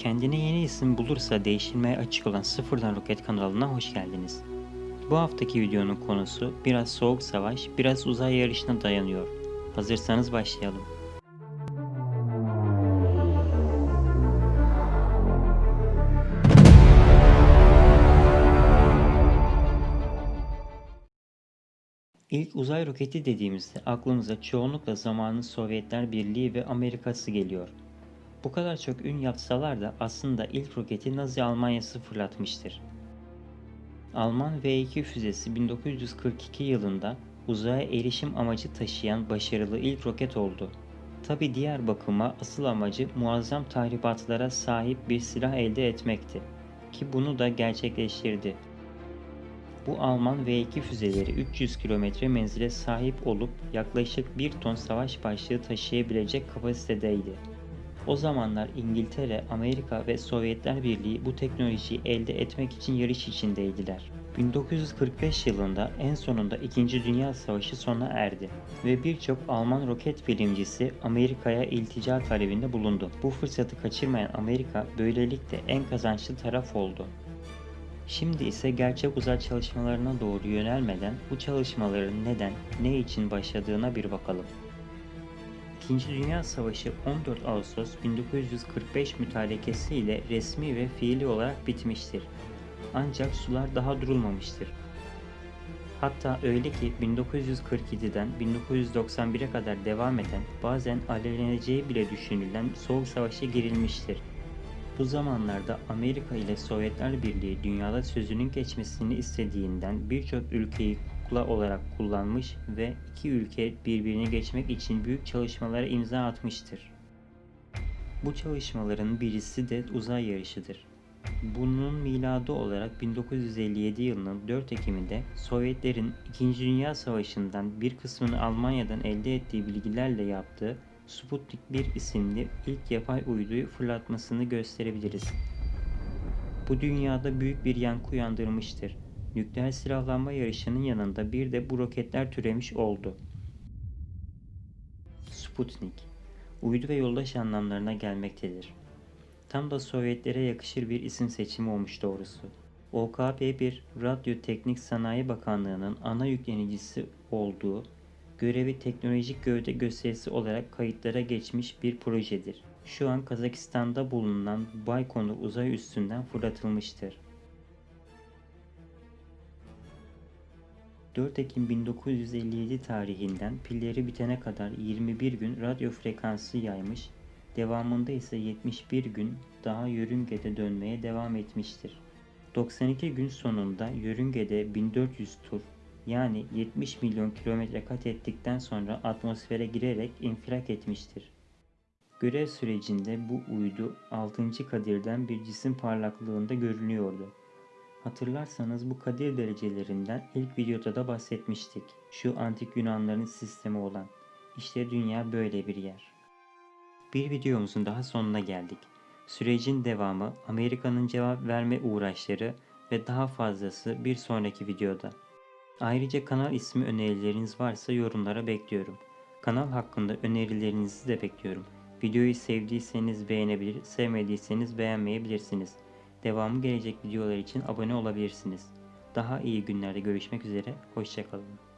Kendine yeni isim bulursa değişilmeye açık olan Sıfırdan Roket kanalına hoş geldiniz. Bu haftaki videonun konusu biraz soğuk savaş, biraz uzay yarışına dayanıyor. Hazırsanız başlayalım. İlk uzay roketi dediğimizde aklımıza çoğunlukla zamanın Sovyetler Birliği ve Amerika'sı geliyor. Bu kadar çok ün yapsalar da aslında ilk roketi Nazi Almanya'sı fırlatmıştır. Alman V2 füzesi 1942 yılında uzaya erişim amacı taşıyan başarılı ilk roket oldu. Tabi diğer bakıma asıl amacı muazzam tahribatlara sahip bir silah elde etmekti. Ki bunu da gerçekleştirdi. Bu Alman V2 füzeleri 300 kilometre menzile sahip olup yaklaşık 1 ton savaş başlığı taşıyabilecek kapasitedeydi. O zamanlar İngiltere, Amerika ve Sovyetler Birliği bu teknolojiyi elde etmek için yarış içindeydiler. 1945 yılında en sonunda 2. Dünya Savaşı sona erdi ve birçok Alman roket bilimcisi Amerika'ya iltica talebinde bulundu. Bu fırsatı kaçırmayan Amerika böylelikle en kazançlı taraf oldu. Şimdi ise gerçek uzay çalışmalarına doğru yönelmeden bu çalışmaların neden, ne için başladığına bir bakalım. İkinci Dünya Savaşı 14 Ağustos 1945 mütarekesi ile resmi ve fiili olarak bitmiştir. Ancak sular daha durulmamıştır. Hatta öyle ki 1947'den 1991'e kadar devam eden bazen alevleneceği bile düşünülen Soğuk Savaş'a girilmiştir. Bu zamanlarda Amerika ile Sovyetler Birliği dünyada sözünün geçmesini istediğinden birçok ülkeyi kukla olarak kullanmış ve iki ülke birbirini geçmek için büyük çalışmalara imza atmıştır. Bu çalışmaların birisi de uzay yarışıdır. Bunun miladı olarak 1957 yılının 4 Ekim'inde Sovyetlerin 2. Dünya Savaşı'ndan bir kısmını Almanya'dan elde ettiği bilgilerle yaptığı Sputnik 1 isimli ilk yapay uyduyu fırlatmasını gösterebiliriz. Bu dünyada büyük bir yankı uyandırmıştır. Nükleer silahlanma yarışının yanında bir de bu roketler türemiş oldu. Sputnik, uydu ve yoldaş anlamlarına gelmektedir. Tam da Sovyetlere yakışır bir isim seçimi olmuş doğrusu. OKB-1, Radyo Teknik Sanayi Bakanlığı'nın ana yüklenicisi olduğu görevi teknolojik gövde gösterisi olarak kayıtlara geçmiş bir projedir. Şu an Kazakistan'da bulunan Baykonur uzay üstünden fırlatılmıştır. 4 Ekim 1957 tarihinden pilleri bitene kadar 21 gün radyo frekansı yaymış, devamında ise 71 gün daha yörüngede dönmeye devam etmiştir. 92 gün sonunda yörüngede 1400 tur yani 70 milyon kilometre kat ettikten sonra atmosfere girerek infilak etmiştir. Görev sürecinde bu uydu 6. kadirden bir cisim parlaklığında görünüyordu. Hatırlarsanız bu kadir derecelerinden ilk videoda da bahsetmiştik. Şu antik Yunanların sistemi olan. İşte dünya böyle bir yer. Bir videomuzun daha sonuna geldik. Sürecin devamı, Amerika'nın cevap verme uğraşları ve daha fazlası bir sonraki videoda. Ayrıca kanal ismi önerileriniz varsa yorumlara bekliyorum. Kanal hakkında önerilerinizi de bekliyorum. Videoyu sevdiyseniz beğenebilir, sevmediyseniz beğenmeyebilirsiniz. Devamı gelecek videolar için abone olabilirsiniz. Daha iyi günlerde görüşmek üzere, hoşçakalın.